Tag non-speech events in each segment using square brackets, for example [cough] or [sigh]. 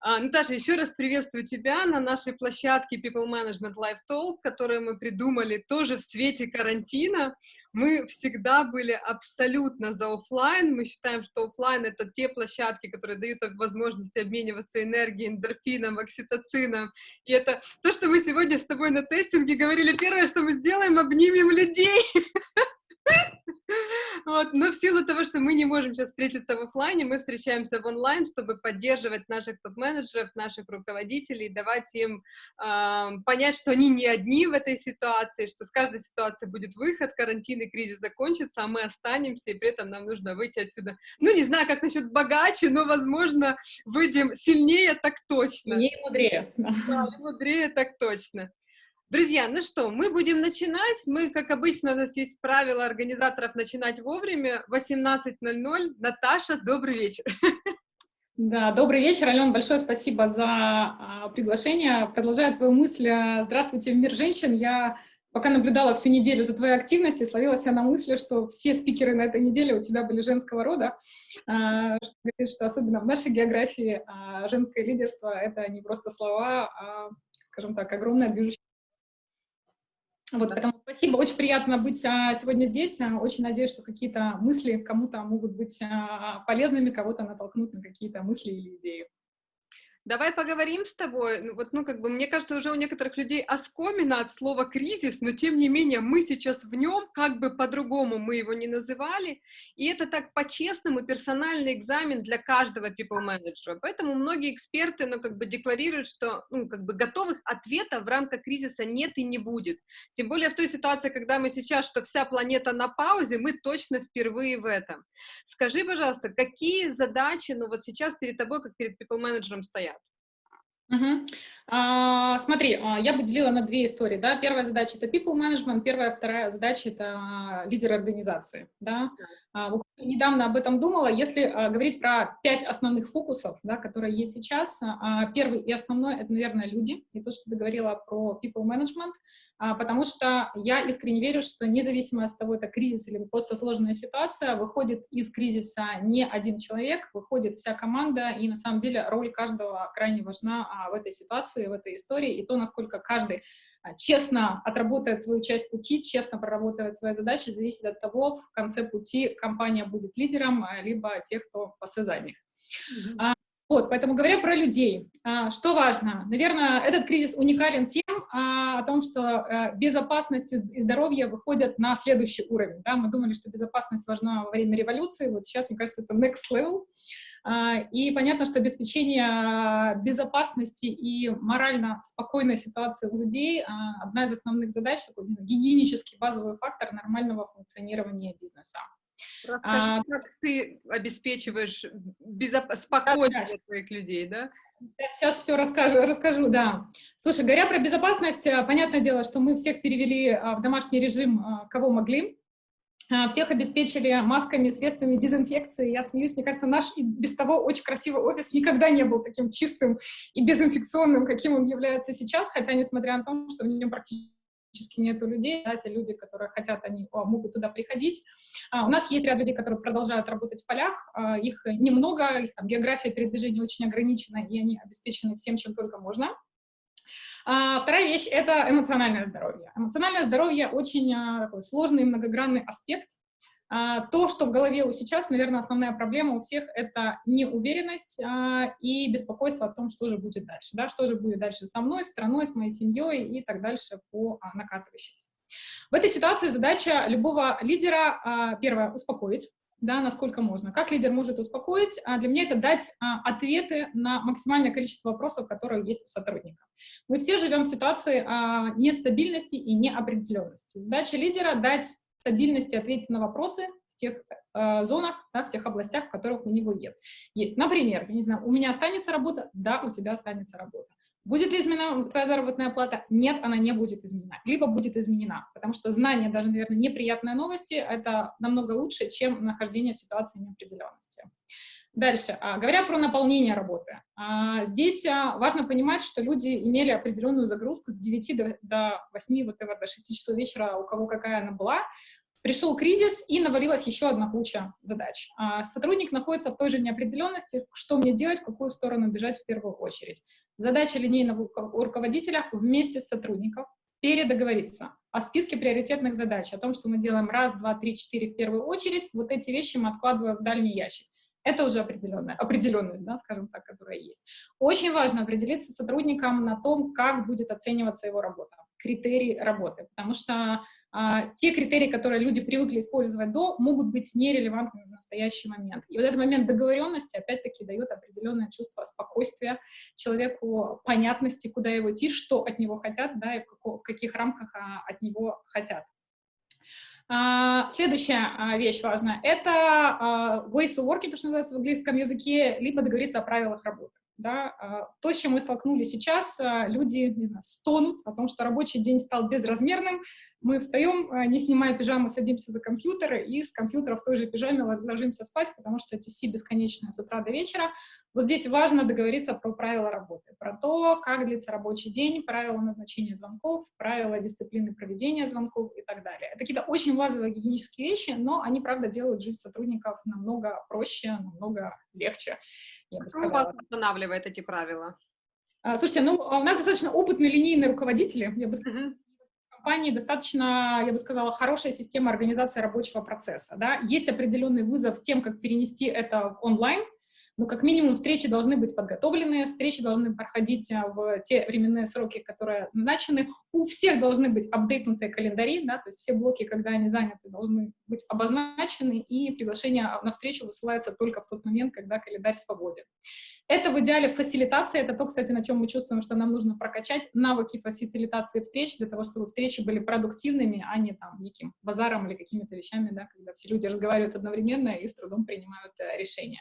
А, Наташа, еще раз приветствую тебя на нашей площадке People Management Live Talk, которую мы придумали тоже в свете карантина. Мы всегда были абсолютно за офлайн. Мы считаем, что офлайн это те площадки, которые дают возможность обмениваться энергией, эндорфином, окситоцином. И это то, что мы сегодня с тобой на тестинге говорили. Первое, что мы сделаем, обнимем людей. [laughs] [laughs] Вот. Но в силу того, что мы не можем сейчас встретиться в офлайне, мы встречаемся в онлайн, чтобы поддерживать наших топ-менеджеров, наших руководителей, давать им э, понять, что они не одни в этой ситуации, что с каждой ситуации будет выход, карантин и кризис закончится, а мы останемся, и при этом нам нужно выйти отсюда. Ну, не знаю, как насчет богаче, но, возможно, выйдем сильнее, так точно. Не мудрее. Да, мудрее, так точно. Друзья, ну что, мы будем начинать. Мы, как обычно, у нас есть правило организаторов начинать вовремя. 18.00. Наташа, добрый вечер. Да, добрый вечер, Алена, большое спасибо за а, приглашение. Продолжаю твою мысль. Здравствуйте, мир женщин. Я пока наблюдала всю неделю за твоей активностью, словила себя на мысли, что все спикеры на этой неделе у тебя были женского рода, а, что что особенно в нашей географии а, женское лидерство — это не просто слова, а, скажем так, огромная движущая вот, поэтому спасибо, очень приятно быть а, сегодня здесь. А, очень надеюсь, что какие-то мысли кому-то могут быть а, полезными, кого-то натолкнут на какие-то мысли или идеи. Давай поговорим с тобой. Ну, вот, ну, как бы, мне кажется, уже у некоторых людей оскомина от слова кризис, но тем не менее мы сейчас в нем, как бы по-другому мы его не называли, и это так по-честному персональный экзамен для каждого people менеджера. Поэтому многие эксперты, ну, как бы декларируют, что, ну, как бы готовых ответов в рамках кризиса нет и не будет. Тем более в той ситуации, когда мы сейчас, что вся планета на паузе, мы точно впервые в этом. Скажи, пожалуйста, какие задачи, ну, вот сейчас перед тобой, как перед people менеджером стоят? Угу. А, смотри, а, я бы делила на две истории. Да? Первая задача — это people management, первая, вторая задача — это лидер организации. Да? А, недавно об этом думала. Если а, говорить про пять основных фокусов, да, которые есть сейчас, а, первый и основной — это, наверное, люди. И то, что ты говорила про people management, а, потому что я искренне верю, что независимо от того, это кризис или просто сложная ситуация, выходит из кризиса не один человек, выходит вся команда, и на самом деле роль каждого крайне важна а, в этой ситуации, в этой истории, и то, насколько каждый честно отработает свою часть пути, честно проработает свои задачи, зависит от того, в конце пути компания будет лидером, а, либо тех, кто после задних. Mm -hmm. Вот, поэтому говоря про людей, что важно? Наверное, этот кризис уникален тем, о том, что безопасность и здоровье выходят на следующий уровень. Да? Мы думали, что безопасность важна во время революции, вот сейчас, мне кажется, это next level. А, и понятно, что обеспечение безопасности и морально спокойной ситуации у людей — одна из основных задач, такой гигиенический базовый фактор нормального функционирования бизнеса. Расскажи, а, как ты обеспечиваешь безоп... спокойствие да, твоих людей, да? Сейчас, сейчас все расскажу, расскажу, да. Слушай, говоря про безопасность, понятное дело, что мы всех перевели а, в домашний режим, кого могли. А, всех обеспечили масками, средствами дезинфекции. Я смеюсь, мне кажется, наш и без того очень красивый офис никогда не был таким чистым и безинфекционным, каким он является сейчас, хотя, несмотря на то, что в нем практически нету людей, да, те люди, которые хотят, они о, могут туда приходить. А, у нас есть ряд людей, которые продолжают работать в полях, а, их немного, их там, география передвижения очень ограничена, и они обеспечены всем, чем только можно. А, вторая вещь — это эмоциональное здоровье. Эмоциональное здоровье — очень а, такой сложный многогранный аспект. А, то, что в голове у сейчас, наверное, основная проблема у всех — это неуверенность и беспокойство о том, что же будет дальше. Да? Что же будет дальше со мной, страной, с моей семьей и так дальше по накатывающейся. В этой ситуации задача любого лидера, первое, успокоить, да, насколько можно. Как лидер может успокоить? А для меня это дать а, ответы на максимальное количество вопросов, которые есть у сотрудника. Мы все живем в ситуации а, нестабильности и неопределенности. Задача лидера — дать стабильность и ответить на вопросы в тех э, зонах, да, в тех областях, в которых у него есть. Например, я не знаю, у меня останется работа? Да, у тебя останется работа. Будет ли изменена твоя заработная плата? Нет, она не будет изменена. Либо будет изменена, потому что знание, даже, наверное, неприятные новости, это намного лучше, чем нахождение в ситуации неопределенности. Дальше, а, говоря про наполнение работы. А, здесь а, важно понимать, что люди имели определенную загрузку с 9 до, до 8, вот, до 6 часов вечера, у кого какая она была. Пришел кризис, и навалилась еще одна куча задач. А сотрудник находится в той же неопределенности, что мне делать, в какую сторону бежать в первую очередь. Задача линейного руководителя вместе с сотрудником передоговориться о списке приоритетных задач, о том, что мы делаем раз, два, три, четыре в первую очередь, вот эти вещи мы откладываем в дальний ящик. Это уже определенная, определенность, да, скажем так, которая есть. Очень важно определиться с сотрудником на том, как будет оцениваться его работа критерий работы, потому что а, те критерии, которые люди привыкли использовать до, могут быть нерелевантными в настоящий момент. И вот этот момент договоренности, опять-таки, дает определенное чувство спокойствия человеку, понятности, куда его идти, что от него хотят, да, и в, какого, в каких рамках а, от него хотят. А, следующая а, вещь важная — это а, ways of working, то, что называется в английском языке, либо договориться о правилах работы. Да, а, то, с чем мы столкнулись сейчас, а, люди знаю, стонут о том, что рабочий день стал безразмерным, мы встаем, а, не снимая пижамы, садимся за компьютер, и с компьютера в той же пижаме ложимся спать, потому что эти си бесконечные с утра до вечера. Вот здесь важно договориться про правила работы, про то, как длится рабочий день, правила назначения звонков, правила дисциплины проведения звонков и так далее. Это какие-то очень базовые гигиенические вещи, но они, правда, делают жизнь сотрудников намного проще, намного легче я бы сказала. Кто вас устанавливает эти правила? А, слушайте, ну, у нас достаточно опытные линейные руководители, я бы сказала. В компании достаточно, я бы сказала, хорошая система организации рабочего процесса. Да? Есть определенный вызов тем, как перенести это в онлайн, но как минимум встречи должны быть подготовлены, встречи должны проходить а, в те временные сроки, которые назначены. У всех должны быть апдейтнутые календари, да, то есть все блоки, когда они заняты, должны быть обозначены, и приглашение на встречу высылается только в тот момент, когда календарь свободен. Это в идеале фасилитация, это то, кстати, на чем мы чувствуем, что нам нужно прокачать навыки фасилитации встреч для того, чтобы встречи были продуктивными, а не там неким базаром или какими-то вещами, да, когда все люди разговаривают одновременно и с трудом принимают э, решения.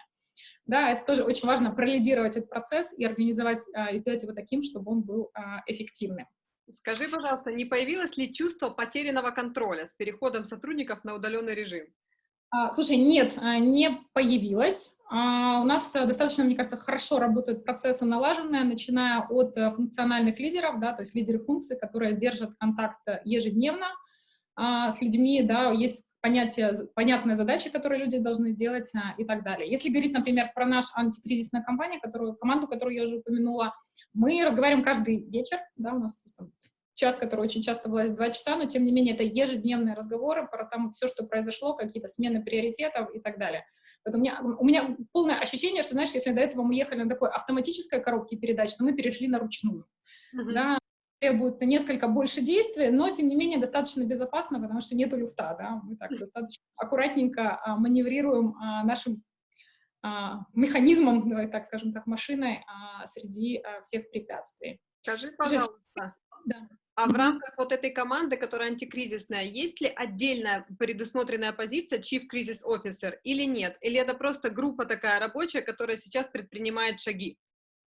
Да, это тоже очень важно пролидировать этот процесс и организовать, а, и сделать его таким, чтобы он был а, эффективным. Скажи, пожалуйста, не появилось ли чувство потерянного контроля с переходом сотрудников на удаленный режим? А, слушай, нет, не появилось. У нас достаточно, мне кажется, хорошо работают процессы налаженные, начиная от э, функциональных лидеров, да, то есть лидеры функций, которые держат контакт ежедневно с людьми, да, есть понятие, понятные задачи, которые люди должны делать а, и так далее. Если говорить, например, про нашу антикризисную компанию, которую, команду, которую я уже упомянула, мы разговариваем каждый вечер, да, у нас там, час, который очень часто бывает два часа, но тем не менее это ежедневные разговоры про там все, что произошло, какие-то смены приоритетов и так далее. Поэтому у меня, у меня полное ощущение, что, знаешь, если до этого мы ехали на такой автоматической коробке передач, то мы перешли на ручную. Uh-huh. Да, требует несколько больше действий, но, тем не менее, достаточно безопасно, потому что нету люфта, да, мы так достаточно аккуратненько а, маневрируем а, нашим а, механизмом, давай так скажем так, машиной а, среди а, всех препятствий. Скажи, пожалуйста, да. а в рамках вот этой команды, которая антикризисная, есть ли отдельная предусмотренная позиция Chief Crisis Officer или нет? Или это просто группа такая рабочая, которая сейчас предпринимает шаги?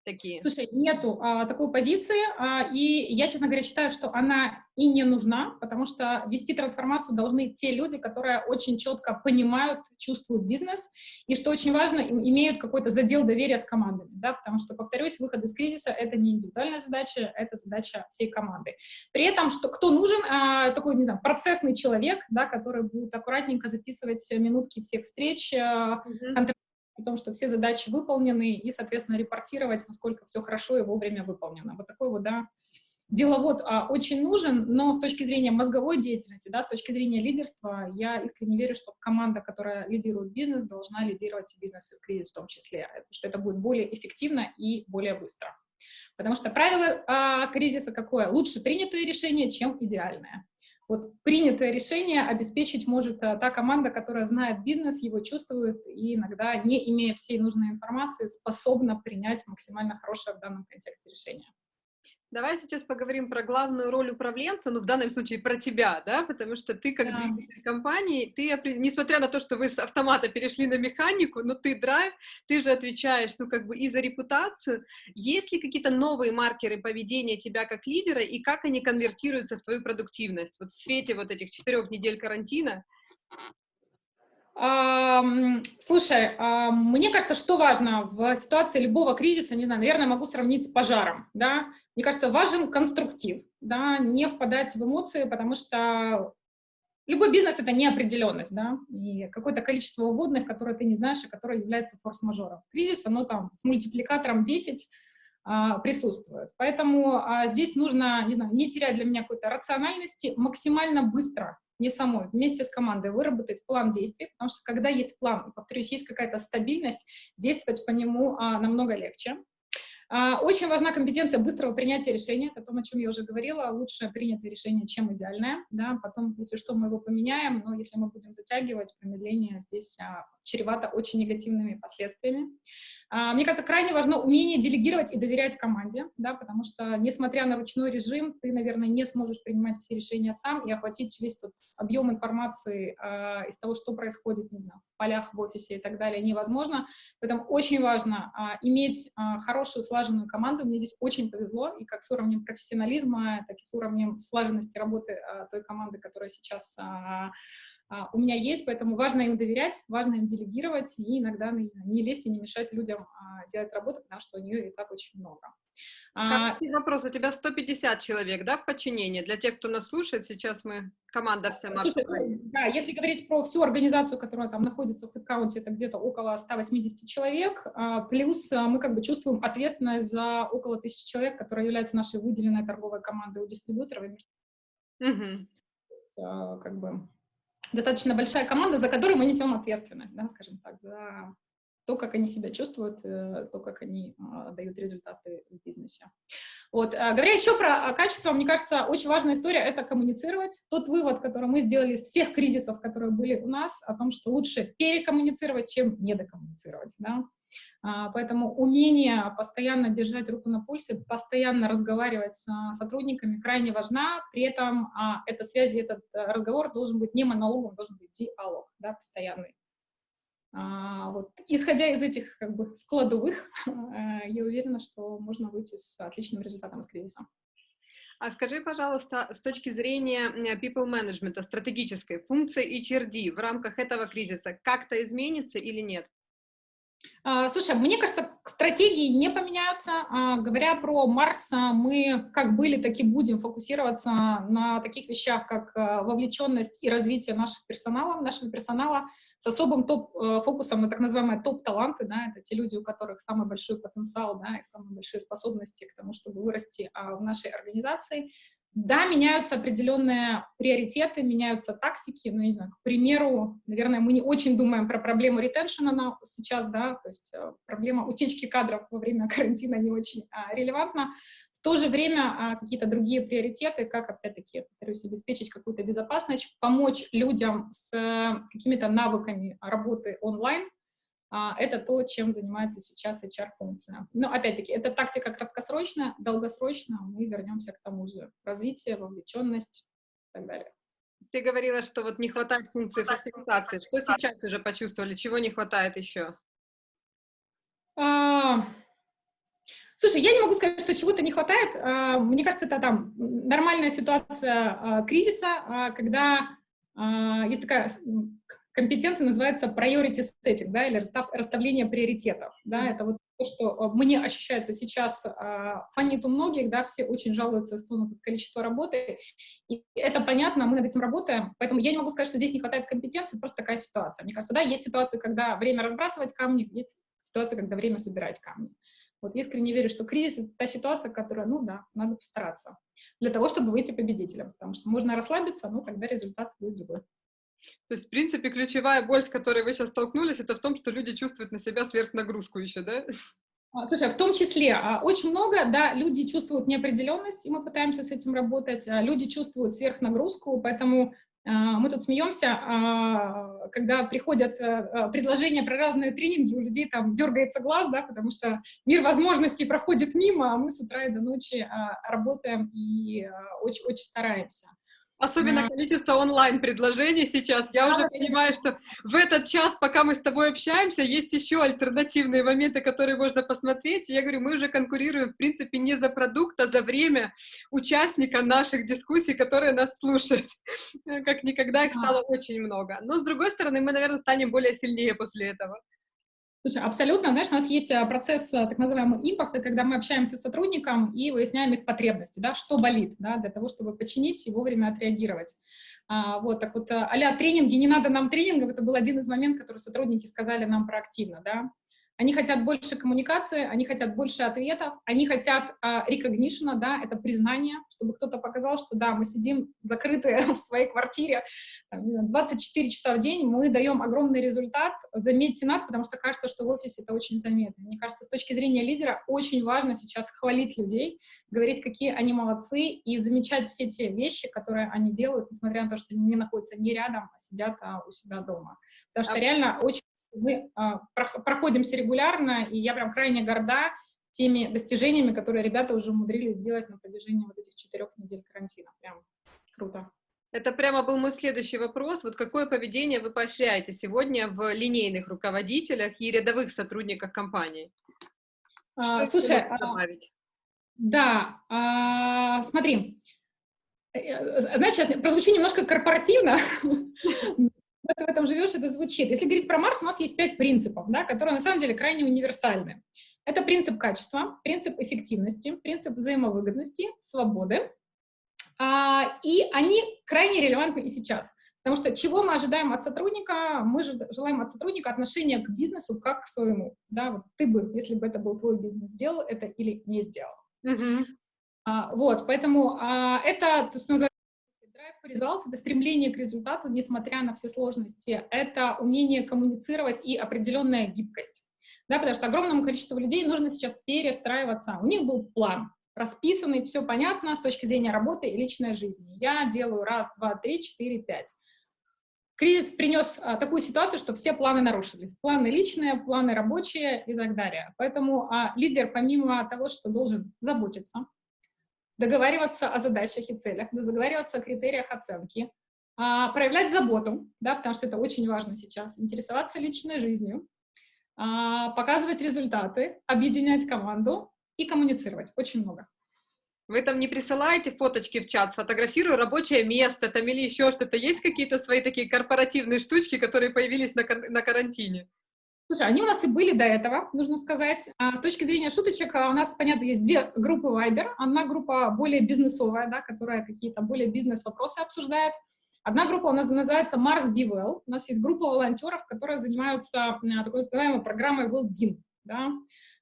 Такие? Слушай, нету а, такой позиции, а, и я, честно говоря, считаю, что она и не нужна, потому что вести трансформацию должны те люди, которые очень четко понимают, чувствуют бизнес, и, что очень важно, имеют какой-то задел доверия с командами, да, потому что, повторюсь, выход из кризиса — это не индивидуальная задача, это задача всей команды. При этом, что кто нужен, а, такой, не знаю, процессный человек, да, который будет аккуратненько записывать минутки всех встреч, mm -hmm о том, что все задачи выполнены, и, соответственно, репортировать, насколько все хорошо и вовремя выполнено. Вот такой вот, да, деловод а, очень нужен, но с точки зрения мозговой деятельности, да, с точки зрения лидерства, я искренне верю, что команда, которая лидирует бизнес, должна лидировать бизнес и в кризис в том числе, что это будет более эффективно и более быстро. Потому что правило а, кризиса какое? Лучше принятое решение, чем идеальное. Вот принятое решение обеспечить может а, та команда, которая знает бизнес, его чувствует и иногда, не имея всей нужной информации, способна принять максимально хорошее в данном контексте решение. Давай сейчас поговорим про главную роль управленца, ну, в данном случае про тебя, да, потому что ты как да. двигатель компании, ты, несмотря на то, что вы с автомата перешли на механику, но ты драйв, ты же отвечаешь, ну, как бы и за репутацию. Есть ли какие-то новые маркеры поведения тебя как лидера, и как они конвертируются в твою продуктивность? Вот в свете вот этих четырех недель карантина, Слушай, мне кажется, что важно в ситуации любого кризиса, не знаю, наверное, могу сравнить с пожаром, да, мне кажется, важен конструктив, да, не впадать в эмоции, потому что любой бизнес — это неопределенность, да, и какое-то количество уводных, которые ты не знаешь, и которое является форс-мажором. Кризис, оно там с мультипликатором 10 а, присутствует. Поэтому а, здесь нужно, не знаю, не терять для меня какой-то рациональности, максимально быстро, не самой, вместе с командой выработать план действий, потому что когда есть план, повторюсь, есть какая-то стабильность, действовать по нему а, намного легче. А, очень важна компетенция быстрого принятия решения, о том, о чем я уже говорила, лучше принятое решение, чем идеальное, да, потом, если что, мы его поменяем, но если мы будем затягивать, промедление здесь а, чревато очень негативными последствиями. А, мне кажется, крайне важно умение делегировать и доверять команде, да, потому что, несмотря на ручной режим, ты, наверное, не сможешь принимать все решения сам и охватить весь тот объем информации э, из того, что происходит, не знаю, в полях, в офисе и так далее, невозможно. Поэтому очень важно э, иметь э, хорошую, слаженную команду. Мне здесь очень повезло, и как с уровнем профессионализма, так и с уровнем слаженности работы э, той команды, которая сейчас э, а, у меня есть, поэтому важно им доверять, важно им делегировать и иногда ну, не лезть и не мешать людям а, делать работу, потому что у нее и так очень много. А, вопрос, у тебя 150 человек, да, в подчинении? Для тех, кто нас слушает, сейчас мы, команда вся Слушай, ну, Да, если говорить про всю организацию, которая там находится в HeadCount, это где-то около 180 человек, плюс мы как бы чувствуем ответственность за около тысячи человек, которые являются нашей выделенной торговой командой у дистрибьюторов. Угу. Как бы достаточно большая команда, за которой мы несем ответственность, да, скажем так, за то, как они себя чувствуют, э, то, как они а, дают результаты в бизнесе. Вот. А, говоря еще про качество, мне кажется, очень важная история — это коммуницировать. Тот вывод, который мы сделали из всех кризисов, которые были у нас, о том, что лучше перекоммуницировать, чем недокоммуницировать. Да? А, поэтому умение постоянно держать руку на пульсе, постоянно разговаривать с сотрудниками крайне важна. При этом а, эта связь, этот э, разговор должен быть не монологом, должен быть диалог, да, постоянный. А, вот. Исходя из этих как бы, складовых, [laughs] я уверена, что можно выйти с отличным результатом из кризиса. А скажи, пожалуйста, с точки зрения people management, стратегической функции HRD в рамках этого кризиса как-то изменится или нет? А, слушай, мне кажется, стратегии не поменяются. А, говоря про Марс, а, мы как были, так и будем фокусироваться на таких вещах, как вовлеченность и развитие наших персонала, нашего персонала с особым топ-фокусом на так называемые топ-таланты. Да, это те люди, у которых самый большой потенциал да, и самые большие способности к тому, чтобы вырасти в нашей организации. Да, меняются определенные приоритеты, меняются тактики, ну, не знаю, к примеру, наверное, мы не очень думаем про проблему ретеншена сейчас, да, то есть э, проблема утечки кадров во время [laughs] карантина не очень а, релевантна. В то же время а, какие-то другие приоритеты, как, опять-таки, повторюсь, обеспечить какую-то безопасность, помочь людям с э, какими-то навыками работы онлайн, это то, чем занимается сейчас HR-функция. Но, опять-таки, это тактика краткосрочная, долгосрочно мы вернемся к тому же. Развитие, вовлеченность и так далее. Ты говорила, что вот не хватает функции фасилитации. Что сейчас уже почувствовали? Чего не хватает еще? А... Слушай, я не могу сказать, что чего-то не хватает. А, мне кажется, это там нормальная ситуация а, кризиса, когда есть такая компетенция называется priority setting, да, или расстав, расставление приоритетов, да, это вот то, что э, мне ощущается сейчас, а, фонит у многих, да, все очень жалуются, на количество работы, и это понятно, мы над этим работаем, поэтому я не могу сказать, что здесь не хватает компетенции, просто такая ситуация. Мне кажется, да, есть ситуации, когда время разбрасывать камни, есть ситуация, когда время собирать камни. Вот искренне верю, что кризис — это та ситуация, которая, ну да, надо постараться для того, чтобы выйти победителем, потому что можно расслабиться, но тогда результат будет другой. То есть, в принципе, ключевая боль, с которой вы сейчас столкнулись, это в том, что люди чувствуют на себя сверхнагрузку еще, да? А, слушай, в том числе, а, очень много, да, люди чувствуют неопределенность, и мы пытаемся с этим работать, а, люди чувствуют сверхнагрузку, поэтому мы тут смеемся, когда приходят предложения про разные тренинги, у людей там дергается глаз, да, потому что мир возможностей проходит мимо, а мы с утра и до ночи работаем и очень-очень стараемся. Особенно да. количество онлайн-предложений сейчас. Я да, уже понимаю, что в этот час, пока мы с тобой общаемся, есть еще альтернативные моменты, которые можно посмотреть. я говорю, мы уже конкурируем, в принципе, не за продукт, а за время участника наших дискуссий, которые нас слушают. Как никогда их стало очень много. Но, с другой стороны, мы, наверное, станем более сильнее после этого. Слушай, абсолютно, знаешь, у нас есть а, процесс а, так называемого импакта, когда мы общаемся с сотрудником и выясняем их потребности, да, что болит, да, для того, чтобы починить и вовремя отреагировать. А, вот, так вот, а тренинги, не надо нам тренингов, это был один из моментов, который сотрудники сказали нам проактивно, да, они хотят больше коммуникации, они хотят больше ответов, они хотят uh, recognition, да, это признание, чтобы кто-то показал, что да, мы сидим закрытые [laughs] в своей квартире 24 часа в день, мы даем огромный результат, заметьте нас, потому что кажется, что в офисе это очень заметно. Мне кажется, с точки зрения лидера очень важно сейчас хвалить людей, говорить, какие они молодцы, и замечать все те вещи, которые они делают, несмотря на то, что они не находятся не рядом, а сидят а, у себя дома. Потому что а... реально очень мы а, проходимся регулярно, и я прям крайне горда теми достижениями, которые ребята уже умудрились сделать на протяжении вот этих четырех недель карантина. Прям круто. Это прямо был мой следующий вопрос. Вот какое поведение вы поощряете сегодня в линейных руководителях и рядовых сотрудниках компании? А, Что слушай, а, добавить? Да, а, смотри, э, э, знаешь, сейчас прозвучу немножко корпоративно, [laughs] ты в этом живешь, это звучит. Если говорить про Марс, у нас есть пять принципов, да, которые на самом деле крайне универсальны. Это принцип качества, принцип эффективности, принцип взаимовыгодности, свободы. А, и они крайне релевантны и сейчас. Потому что чего мы ожидаем от сотрудника? Мы же желаем от сотрудника отношения к бизнесу как к своему. Да? Вот ты бы, если бы это был твой бизнес, сделал это или не сделал. Uh -huh. а, вот, поэтому а, это, то, что results — это стремление к результату, несмотря на все сложности. Это умение коммуницировать и определенная гибкость. Да, потому что огромному количеству людей нужно сейчас перестраиваться. У них был план, расписанный, все понятно с точки зрения работы и личной жизни. Я делаю раз, два, три, четыре, пять. Кризис принес а, такую ситуацию, что все планы нарушились. Планы личные, планы рабочие и так далее. Поэтому а, лидер, помимо того, что должен заботиться договариваться о задачах и целях, договариваться о критериях оценки, а, проявлять заботу, да, потому что это очень важно сейчас, интересоваться личной жизнью, а, показывать результаты, объединять команду и коммуницировать. Очень много. Вы там не присылаете фоточки в чат, сфотографирую рабочее место там или еще что-то? Есть какие-то свои такие корпоративные штучки, которые появились на, на карантине? Слушай, они у нас и были до этого, нужно сказать. А с точки зрения шуточек, а у нас, понятно, есть две группы Viber. Одна группа более бизнесовая, да, которая какие-то более бизнес-вопросы обсуждает. Одна группа у нас называется Mars Be. У нас есть группа волонтеров, которые занимаются такой называемой программой Well-Being. Да.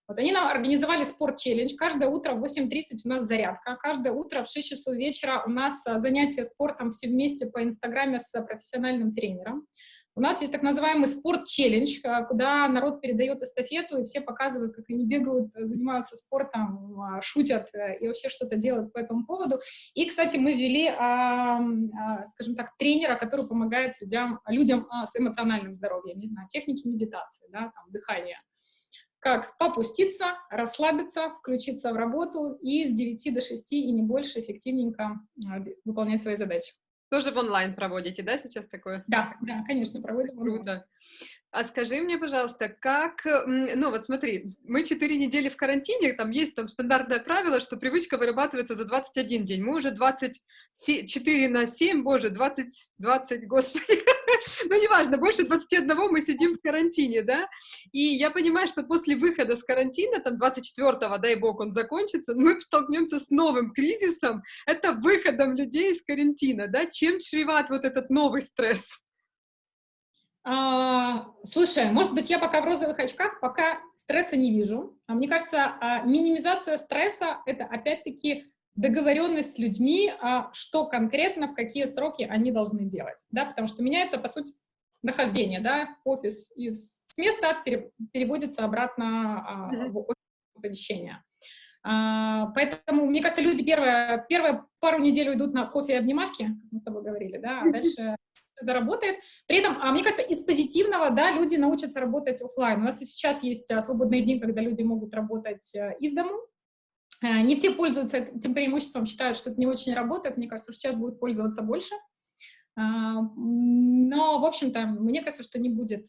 Вот они нам организовали спорт-челлендж. Каждое утро в 8.30 у нас зарядка. Каждое утро в 6 часов вечера у нас а, занятия спортом все вместе по Инстаграме с профессиональным тренером. У нас есть так называемый спорт-челлендж, э, куда народ передает эстафету, и все показывают, как они бегают, занимаются спортом, а, шутят э, и вообще что-то делают по этому поводу. И, кстати, мы ввели, а, а, скажем так, тренера, который помогает людям, людям с эмоциональным здоровьем, не знаю, техники медитации, да, там, дыхания как попуститься, расслабиться, включиться в работу и с 9 до 6 и не больше эффективненько выполнять свои задачи. Тоже в онлайн проводите, да, сейчас такое? Да, да, конечно, проводим. Круто. А скажи мне, пожалуйста, как, ну вот смотри, мы 4 недели в карантине, там есть там стандартное правило, что привычка вырабатывается за 21 день. Мы уже 24 на 7, боже, 20, 20, господи, [laughs] ну неважно, больше 21 мы сидим в карантине, да, и я понимаю, что после выхода с карантина, там 24-го, дай бог, он закончится, мы столкнемся с новым кризисом, это выходом людей из карантина, да, чем чреват вот этот новый стресс? А, слушай, может быть, я пока в розовых очках, пока стресса не вижу. А мне кажется, а, минимизация стресса — это опять-таки договоренность с людьми, а, что конкретно, в какие сроки они должны делать, да, потому что меняется, по сути, нахождение, да, офис из, с места переводится обратно в офис помещения. А, поэтому, мне кажется, люди первые, первые пару недель уйдут на кофе и обнимашки, как мы с тобой говорили, да, а дальше заработает. При этом, а мне кажется, из позитивного, да, люди научатся работать офлайн. У нас и сейчас есть а, свободные дни, когда люди могут работать а, из дому. А, не все пользуются этим преимуществом, считают, что это не очень работает. Мне кажется, что сейчас будут пользоваться больше. Но, в общем-то, мне кажется, что не будет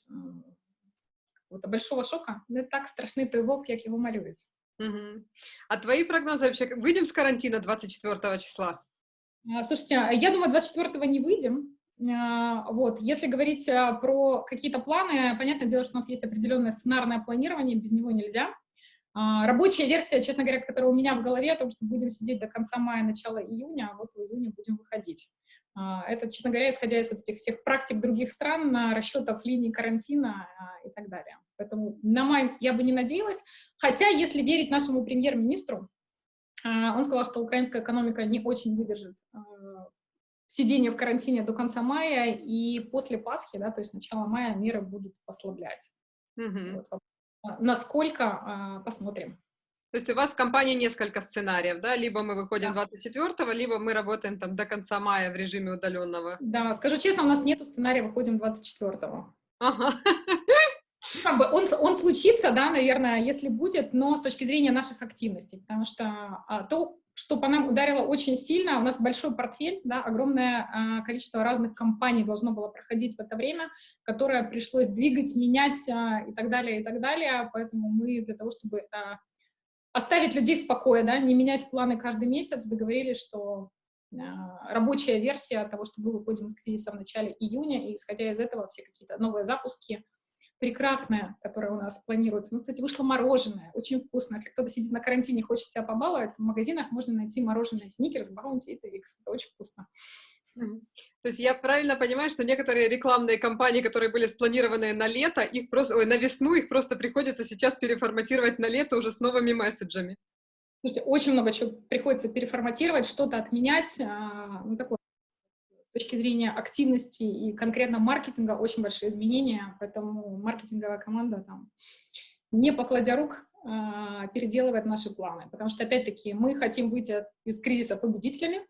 большого шока. Не так страшный той волк, как его малюют. Угу. А твои прогнозы вообще? Выйдем с карантина 24 числа? Слушайте, я думаю, 24 не выйдем. Вот. Если говорить про какие-то планы, понятное дело, что у нас есть определенное сценарное планирование, без него нельзя. Рабочая версия, честно говоря, которая у меня в голове, о том, что будем сидеть до конца мая, начала июня, а вот в июне будем выходить. Это, честно говоря, исходя из вот этих всех практик других стран, расчетов линии карантина и так далее. Поэтому на май я бы не надеялась. Хотя, если верить нашему премьер-министру, он сказал, что украинская экономика не очень выдержит сидение в карантине до конца мая, и после Пасхи, да, то есть начала мая, меры будут послаблять. Mm-hmm. Вот. Насколько, посмотрим. То есть у вас в компании несколько сценариев, да? Либо мы выходим да. 24-го, либо мы работаем там до конца мая в режиме удаленного. Да, скажу честно, у нас нету сценария, выходим 24-го. Ага. Ну, как бы он, он случится, да, наверное, если будет, но с точки зрения наших активностей, потому что а, то, что по нам ударило очень сильно, у нас большой портфель, да, огромное а, количество разных компаний должно было проходить в это время, которое пришлось двигать, менять а, и так далее, и так далее, поэтому мы для того, чтобы а, оставить людей в покое, да, не менять планы каждый месяц, договорились, что рабочая версия того, что мы выходим из кризиса в начале июня, и исходя из этого все какие-то новые запуски, прекрасное, которое у нас планируется. Ну, кстати, вышло мороженое, очень вкусно. Если кто-то сидит на карантине и хочет себя побаловать, в магазинах можно найти мороженое Snickers, Bounty и Twix. Это очень вкусно. То есть я правильно понимаю, что некоторые рекламные кампании, которые были спланированы на лето, их просто, ой, на весну, их просто приходится сейчас переформатировать на лето уже с новыми месседжами. Слушайте, очень много чего приходится переформатировать, что-то отменять. А, ну, такое, точки зрения активности и конкретно маркетинга очень большие изменения, поэтому маркетинговая команда там, не покладя рук, а, переделывает наши планы. Потому что, опять-таки, мы хотим выйти из кризиса победителями,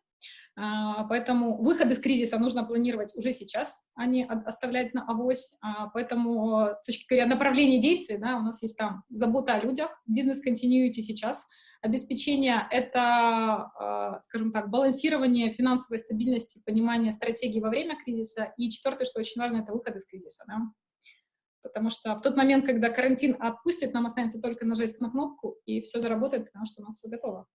поэтому выход из кризиса нужно планировать уже сейчас, а не оставлять на авось. А, поэтому с точки зрения направления действий, да, у нас есть там забота о людях, бизнес-континьюити сейчас, обеспечение — это, а, скажем так, балансирование финансовой стабильности, понимание стратегии во время кризиса. И четвертое, что очень важно, это выход из кризиса. Да? Потому что в тот момент, когда карантин отпустит, нам останется только нажать на кнопку, и все заработает, потому что у нас все готово.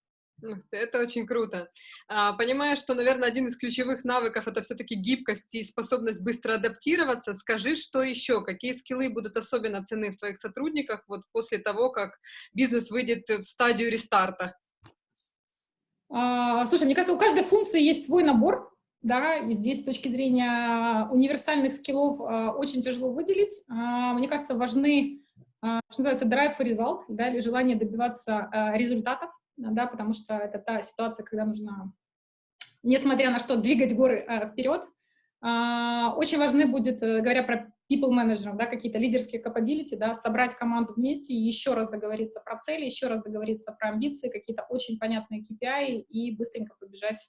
Это очень круто. А, понимаю, что, наверное, один из ключевых навыков — это все-таки гибкость и способность быстро адаптироваться. Скажи, что еще? Какие скиллы будут особенно ценны в твоих сотрудниках вот после того, как бизнес выйдет в стадию рестарта? А, слушай, мне кажется, у каждой функции есть свой набор, да, и здесь с точки зрения универсальных скиллов а, очень тяжело выделить. Мне кажется, важны, что называется, drive for result, да, или желание добиваться результатов, да, потому что это та ситуация, когда нужно, несмотря на что, двигать горы э, вперед. Э, очень важны будет, э, говоря про people management, да, какие-то лидерские capability, да, собрать команду вместе, еще раз договориться про цели, еще раз договориться про амбиции, какие-то очень понятные KPI и быстренько побежать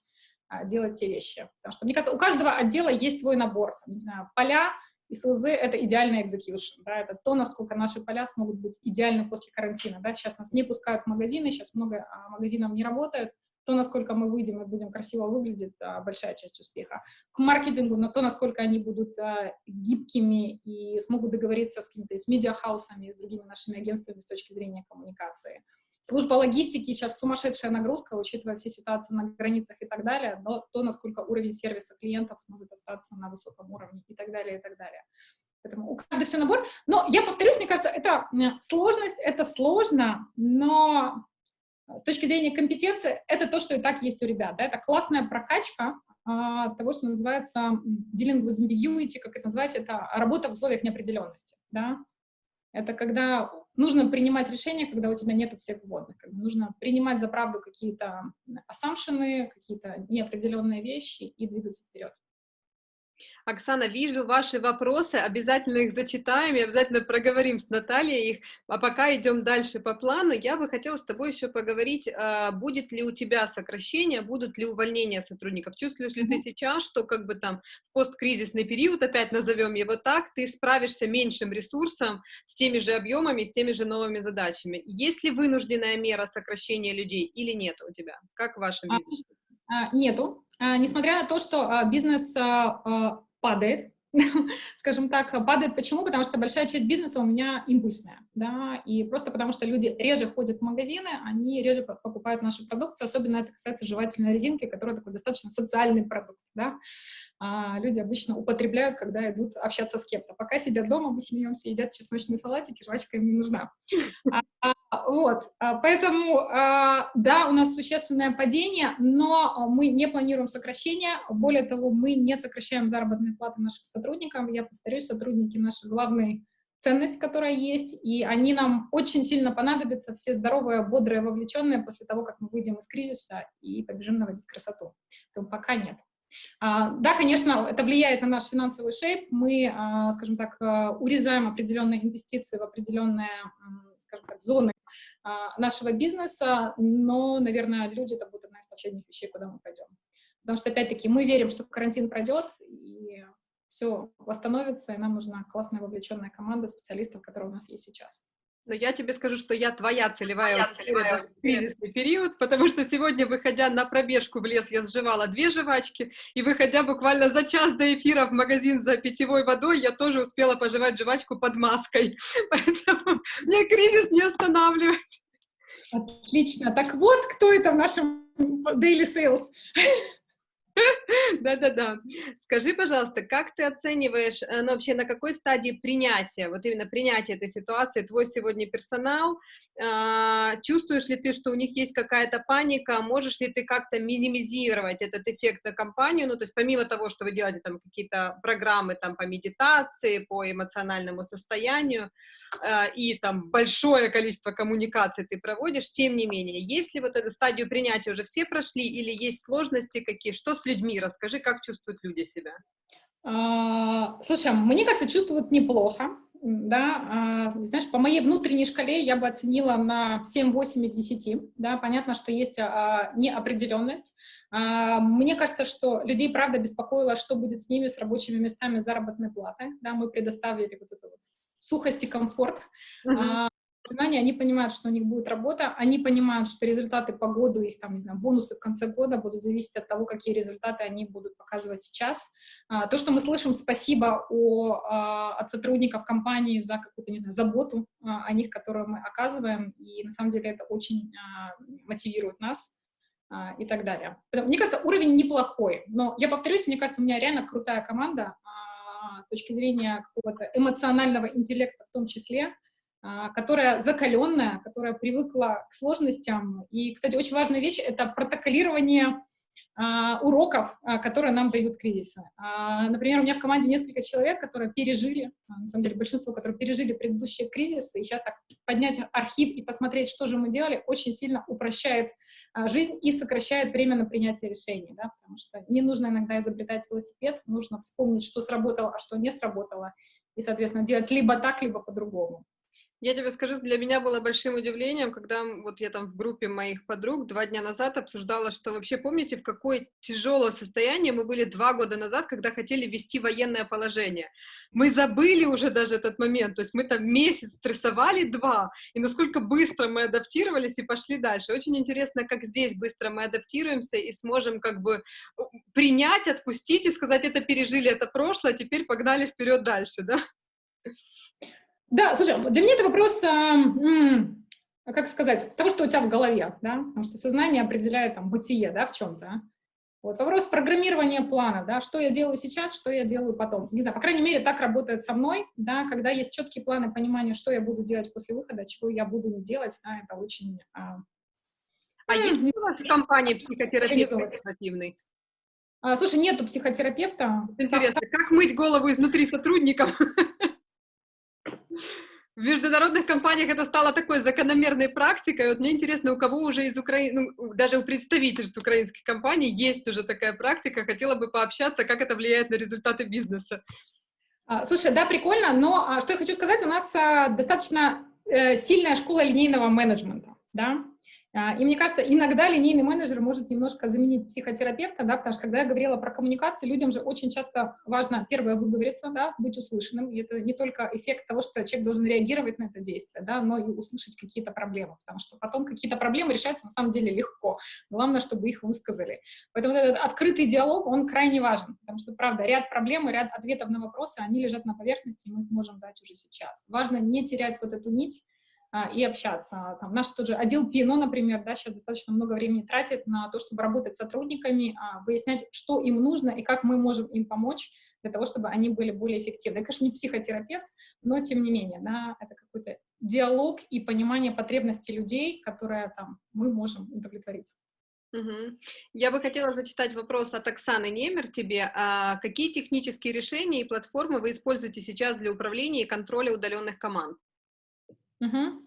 э, делать те вещи. Потому что, мне кажется, у каждого отдела есть свой набор, там, не знаю, поля, и СЛЗ — это идеальный execution, да, это то, насколько наши поля смогут быть идеальны после карантина, да, сейчас нас не пускают в магазины, сейчас много а, магазинов не работает, то, насколько мы выйдем и будем красиво выглядеть, а, большая часть успеха. К маркетингу, на то, насколько они будут а, гибкими и смогут договориться с какими-то с медиахаусами, с другими нашими агентствами с точки зрения коммуникации. Служба логистики сейчас сумасшедшая нагрузка, учитывая все ситуации на границах и так далее, но то, насколько уровень сервиса клиентов сможет остаться на высоком уровне и так далее, и так далее. Поэтому у каждого все набор. Но я повторюсь, мне кажется, это сложность, это сложно, но с точки зрения компетенции, это то, что и так есть у ребят. Да? Это классная прокачка а, того, что называется dealing with ambiguity, как это называется, это работа в условиях неопределенности. Да? Это когда нужно принимать решения, когда у тебя нет всех вводных. Нужно принимать за правду какие-то ассампшены, какие-то неопределенные вещи и двигаться вперед. Оксана, вижу ваши вопросы, обязательно их зачитаем и обязательно проговорим с Натальей их. А пока идем дальше по плану, я бы хотела с тобой еще поговорить, а, будет ли у тебя сокращение, будут ли увольнения сотрудников. Чувствуешь ли ты сейчас, что как бы там посткризисный период, опять назовем его так, ты справишься меньшим ресурсом с теми же объемами, с теми же новыми задачами? Есть ли вынужденная мера сокращения людей или нет у тебя? Как в вашем а, бизнесе? А, нету. Несмотря на то, что бизнес падает, [laughs] скажем так, падает. Почему? Потому что большая часть бизнеса у меня импульсная, да, и просто потому что люди реже ходят в магазины, они реже покупают нашу продукцию, особенно это касается жевательной резинки, которая такой достаточно социальный продукт, да. А люди обычно употребляют, когда идут общаться с кем-то. Пока сидят дома, мы смеемся, едят чесночные салатики, жвачка им не нужна. А, а, вот, а, поэтому, да, у нас существенное падение, но мы не планируем сокращение, более того, мы не сокращаем заработные платы наших сотрудников. Я повторюсь, сотрудники — наша главная ценность, которая есть, и они нам очень сильно понадобятся, все здоровые, бодрые, вовлеченные после того, как мы выйдем из кризиса и побежим наводить красоту. Поэтому пока нет. А, да, конечно, это влияет на наш финансовый шейп. Мы, а, скажем так, а, урезаем определенные инвестиции в определенные, скажем так, зоны нашего бизнеса, но, наверное, люди — это будет одна из последних вещей, куда мы пойдем. Потому что, опять-таки, мы верим, что карантин пройдет, все восстановится, и нам нужна классная вовлеченная команда специалистов, которая у нас есть сейчас. Но я тебе скажу, что я твоя целевая я целевая в кризисный период, потому что сегодня, выходя на пробежку в лес, я сживала две жвачки, и выходя буквально за час до эфира в магазин за питьевой водой, я тоже успела пожевать жвачку под маской. [laughs] Поэтому мне кризис не останавливает. Отлично. Так вот, кто это в нашем Daily Sales? [laughs] [laughs] Да-да-да. Скажи, пожалуйста, как ты оцениваешь, э, ну, вообще на какой стадии принятия, вот именно принятия этой ситуации, твой сегодня персонал, а, чувствуешь ли ты, что у них есть какая-то паника, можешь ли ты как-то минимизировать этот эффект на компанию, ну, то есть помимо того, что вы делаете там какие-то программы там по медитации, по эмоциональному состоянию, а, и там большое количество коммуникаций ты проводишь, тем не менее, есть ли вот эту стадию принятия уже все прошли, или есть сложности какие, что с людьми, расскажи, как чувствуют люди себя? А, слушай, мне кажется, чувствуют неплохо, да, а, знаешь, по моей внутренней шкале я бы оценила на 7-8 из 10, да, понятно, что есть а, неопределенность. А, мне кажется, что людей, правда, беспокоило, что будет с ними, с рабочими местами заработной платы, да, мы предоставили вот эту вот сухость и комфорт. Uh -huh знания, они понимают, что у них будет работа, они понимают, что результаты по году, их там, не знаю, бонусы в конце года будут зависеть от того, какие результаты они будут показывать сейчас. А, то, что мы слышим спасибо о, а, от сотрудников компании за какую-то, не знаю, заботу а, о них, которую мы оказываем, и на самом деле это очень мотивирует нас и так далее. Мне кажется, уровень неплохой, но я повторюсь, мне кажется, у меня реально крутая команда с точки зрения какого-то эмоционального интеллекта в том числе, которая закаленная, которая привыкла к сложностям. И, кстати, очень важная вещь — это протоколирование а, уроков, а, которые нам дают кризисы. Например, у меня в команде несколько человек, которые пережили, на самом деле большинство, которые пережили предыдущие кризисы, и сейчас так поднять архив и посмотреть, что же мы делали, очень сильно упрощает жизнь и сокращает время на принятие решений, да, потому что не нужно иногда изобретать велосипед, нужно вспомнить, что сработало, а что не сработало, и, соответственно, делать либо так, либо по-другому. Я тебе скажу, для меня было большим удивлением, когда вот я там в группе моих подруг два дня назад обсуждала, что вообще помните, в какое тяжелое состояние мы были два года назад, когда хотели ввести военное положение. Мы забыли уже даже этот момент, то есть мы там месяц стрессовали два, и насколько быстро мы адаптировались и пошли дальше. Очень интересно, как здесь быстро мы адаптируемся и сможем как бы принять, отпустить и сказать, это пережили, это прошлое, теперь погнали вперед дальше, да? Да, слушай, для меня это вопрос, а, а, как сказать, того, что у тебя в голове, да, потому что сознание определяет там бытие, да, в чем-то. Вот вопрос программирования плана, да, что я делаю сейчас, что я делаю потом. Не знаю, по крайней мере, так работает со мной, да, когда есть четкие планы понимания, что я буду делать после выхода, чего я буду не делать, да, это очень... А, а есть у вас в компании психотерапевт альтернативный? А, слушай, нету психотерапевта. Интересно, как мыть голову изнутри сотрудникам? [laughs] В международных компаниях это стало такой закономерной практикой. Вот мне интересно, у кого уже из Украины, ну, даже у представительств украинских компаний есть уже такая практика. Хотела бы пообщаться, как это влияет на результаты бизнеса. А, слушай, да, прикольно, но а, что я хочу сказать, у нас а, достаточно э, сильная школа линейного менеджмента, да, и мне кажется, иногда линейный менеджер может немножко заменить психотерапевта, да, потому что когда я говорила про коммуникации, людям же очень часто важно, первое, выговориться, да, быть услышанным. И это не только эффект того, что человек должен реагировать на это действие, да, но и услышать какие-то проблемы, потому что потом какие-то проблемы решаются на самом деле легко. Главное, чтобы их высказали. Поэтому этот открытый диалог, он крайне важен, потому что, правда, ряд проблем ряд ответов на вопросы, они лежат на поверхности, и мы их можем дать уже сейчас. Важно не терять вот эту нить, а, и общаться. Там, наш тот же отдел ПИНО, например, да, сейчас достаточно много времени тратит на то, чтобы работать с сотрудниками, а, выяснять, что им нужно и как мы можем им помочь для того, чтобы они были более эффективны. Я, конечно, не психотерапевт, но тем не менее, да, это какой-то диалог и понимание потребностей людей, которые там, мы можем удовлетворить. Угу. Я бы хотела зачитать вопрос от Оксаны Немер тебе. А какие технические решения и платформы вы используете сейчас для управления и контроля удаленных команд? Угу.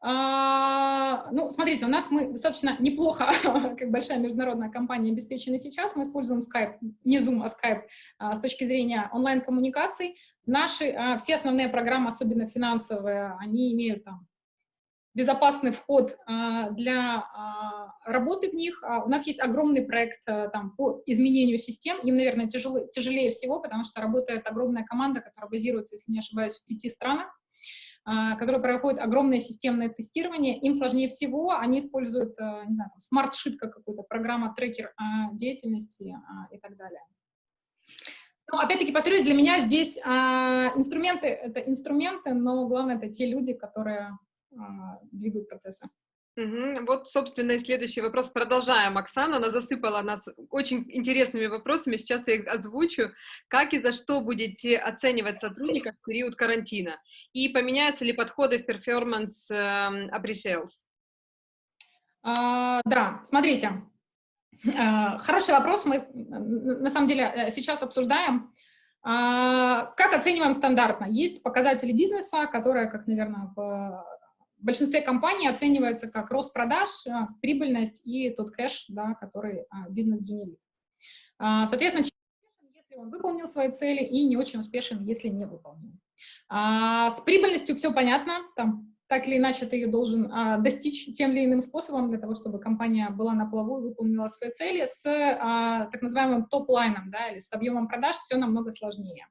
А, ну, смотрите, у нас мы достаточно неплохо, [laughs] как большая международная компания, обеспечены сейчас. Мы используем Skype, не Zoom, а Skype а, с точки зрения онлайн-коммуникаций. Наши а, все основные программы, особенно финансовые, они имеют там безопасный вход а, для а, работы в них. А, у нас есть огромный проект там, по изменению систем. Им, наверное, тяжело, тяжелее всего, потому что работает огромная команда, которая базируется, если не ошибаюсь, в пяти странах. А, которые проходят огромное системное тестирование, им сложнее всего, они используют, э, не знаю, Smartsheet как какую-то программа, трекер а, деятельности а, и так далее. Но, опять-таки, повторюсь, для меня здесь инструменты — это инструменты, но главное — это те люди, которые двигают процессы. Угу. Вот, собственно, и следующий вопрос. Продолжаем. Оксана, она засыпала нас очень интересными вопросами. Сейчас я их озвучу. Как и за что будете оценивать сотрудников в период карантина? И поменяются ли подходы в performance э, да, смотрите. А, хороший вопрос. Мы, на самом деле, э, сейчас обсуждаем. А, как оцениваем стандартно? Есть показатели бизнеса, которые, как, наверное, в в большинстве компаний оценивается как рост продаж, э, прибыльность и тот кэш, да, который а, бизнес генерит. А, соответственно, если он выполнил свои цели, и не очень успешен, если не выполнил. А, с прибыльностью все понятно, там так или иначе ты ее должен а, достичь тем или иным способом для того, чтобы компания была на плаву и выполнила свои цели. С а, так называемым топ-лайном да, или с объемом продаж все намного сложнее.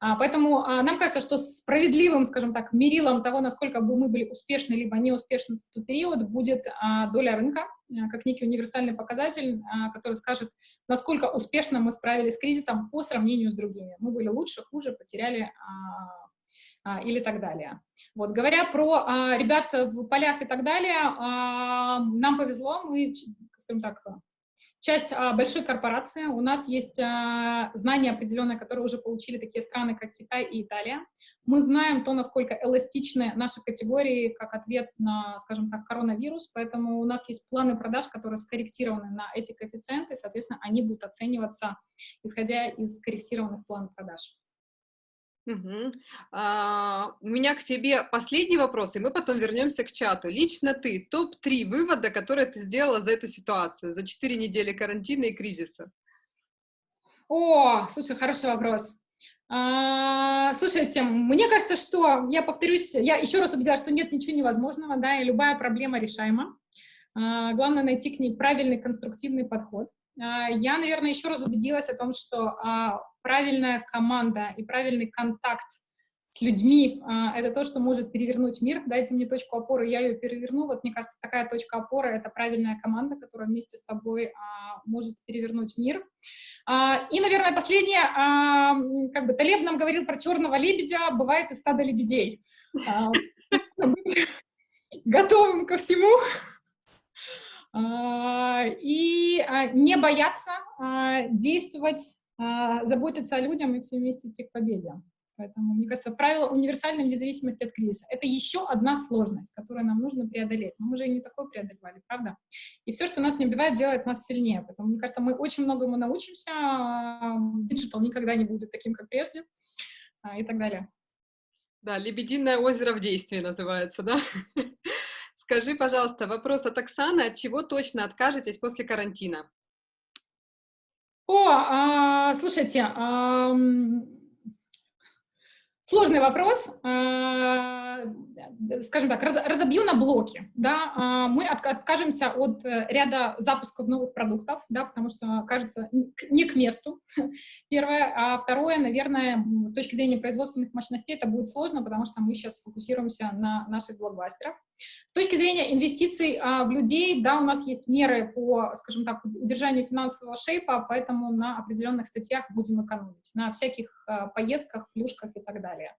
А, поэтому а, нам кажется, что справедливым, скажем так, мерилом того, насколько бы мы были успешны либо неуспешны в тот период, будет а, доля рынка, а, как некий универсальный показатель, а, который скажет, насколько успешно мы справились с кризисом по сравнению с другими. Мы были лучше, хуже, потеряли а, или так далее. Вот, говоря про а, ребят в полях и так далее, а, нам повезло, мы, скажем так, часть а, большой корпорации, у нас есть а, знания определенные, которые уже получили такие страны, как Китай и Италия. Мы знаем то, насколько эластичны наши категории как ответ на, скажем так, коронавирус, поэтому у нас есть планы продаж, которые скорректированы на эти коэффициенты, соответственно, они будут оцениваться, исходя из скорректированных планов продаж. Угу. А, у меня к тебе последний вопрос, и мы потом вернемся к чату. Лично ты, топ-3 вывода, которые ты сделала за эту ситуацию, за 4 недели карантина и кризиса? О, слушай, хороший вопрос. А, слушайте, мне кажется, что, я повторюсь, я еще раз убедилась, что нет ничего невозможного, да, и любая проблема решаема. А, главное найти к ней правильный конструктивный подход. А, я, наверное, еще раз убедилась о том, что а, правильная команда и правильный контакт с людьми а, — это то, что может перевернуть мир. Дайте мне точку опоры, я ее переверну. Вот мне кажется, такая точка опоры — это правильная команда, которая вместе с тобой может перевернуть мир. И, наверное, последнее. Как бы Талеб нам говорил про черного лебедя, бывает и стадо лебедей. Быть готовым ко всему. А, и а, не бояться а, действовать, заботиться о людям и все вместе идти к победе. Поэтому, мне кажется, правило универсальное вне зависимости от кризиса. Это еще одна сложность, которую нам нужно преодолеть. Но мы же и не такое преодолевали, правда? И все, что нас не убивает, делает нас сильнее. Поэтому, мне кажется, мы очень многому научимся. Digital никогда не будет таким, как прежде. И так далее. Да, «Лебединое озеро в действии» называется, да? [laughs] Скажи, пожалуйста, вопрос от Оксаны. От чего точно откажетесь после карантина? О, а, слушайте, а, Сложный вопрос, а, скажем так, разобью на блоки. Да? А, мы откажемся от э, ряда запусков новых продуктов, да, потому что, кажется, не к месту, [laughs] первое. А второе, наверное, с точки зрения производственных мощностей это будет сложно, потому что мы сейчас фокусируемся на наших блокбастерах. С точки зрения инвестиций а, в людей, да, у нас есть меры по, скажем так, удержанию финансового шейпа, поэтому на определенных статьях будем экономить, на всяких поездках, плюшках и так далее.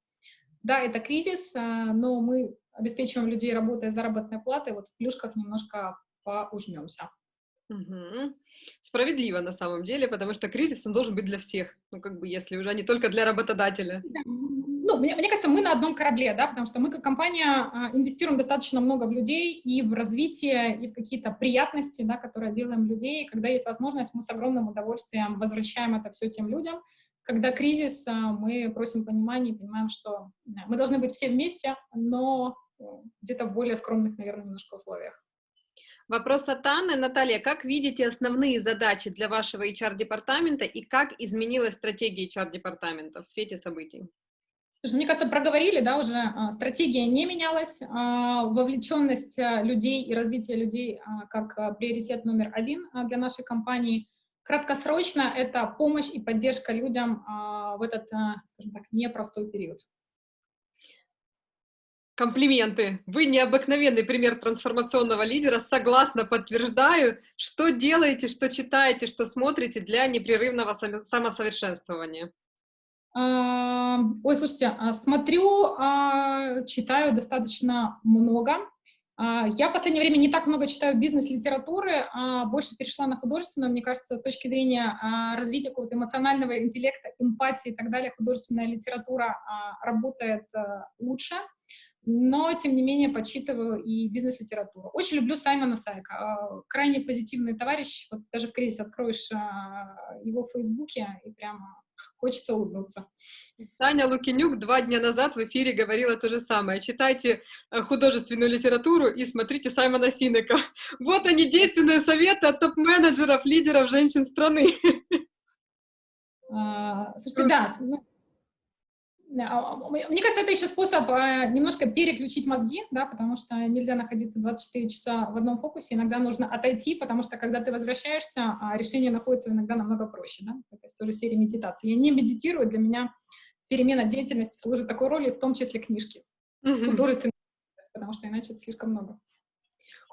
Да, это кризис, а, но мы обеспечиваем людей работой заработной платой, вот в плюшках немножко поужмемся. Угу. Справедливо на самом деле, потому что кризис, он должен быть для всех, ну, как бы, если уже не только для работодателя. Да. Мне, мне кажется, мы на одном корабле, да, потому что мы как компания а, инвестируем достаточно много в людей и в развитие, и в какие-то приятности, да, которые делаем людей. Когда есть возможность, мы с огромным удовольствием возвращаем это все тем людям, когда кризис, а, мы просим понимания и понимаем, что мы должны быть все вместе, но э, где-то в более скромных, наверное, немножко условиях. Вопрос от Анны. Наталья, как видите основные задачи для вашего HR-департамента и как изменилась стратегия HR-департамента в свете событий? Мне кажется, проговорили, да, уже а, стратегия не менялась, а, вовлеченность людей и развитие людей как приоритет номер один для нашей компании. Краткосрочно это помощь и поддержка людям а, в этот, а, скажем так, непростой период. Комплименты. Вы необыкновенный пример трансформационного лидера. Согласно, подтверждаю, что делаете, что читаете, что смотрите для непрерывного самосовершенствования. А, ой, слушайте, смотрю, читаю достаточно много. А, я в последнее время не так много читаю бизнес-литературы, а больше перешла на художественную. Мне кажется, с точки зрения а, развития какого-то эмоционального интеллекта, эмпатии и так далее, художественная литература а, работает лучше. Но, тем не менее, почитываю и бизнес-литературу. Очень люблю Саймона Сайка. Крайне позитивный товарищ. Вот даже в кризис откроешь его в Фейсбуке и прямо хочется улыбнуться. Таня Лукинюк два дня назад в эфире говорила то же самое. Читайте э, художественную литературу и смотрите Саймона Синека. [laughs] Вот они, действенные советы от топ-менеджеров, лидеров женщин страны. А, слушайте, да, ну, мне кажется, это еще способ а, немножко переключить мозги, да, потому что нельзя находиться 24 часа в одном фокусе, иногда нужно отойти, потому что когда ты возвращаешься, а, решение находится иногда намного проще, да, это тоже серия медитации. Я не медитирую, для меня перемена деятельности служит такой роли, в том числе книжки, художественные, потому что иначе это слишком много.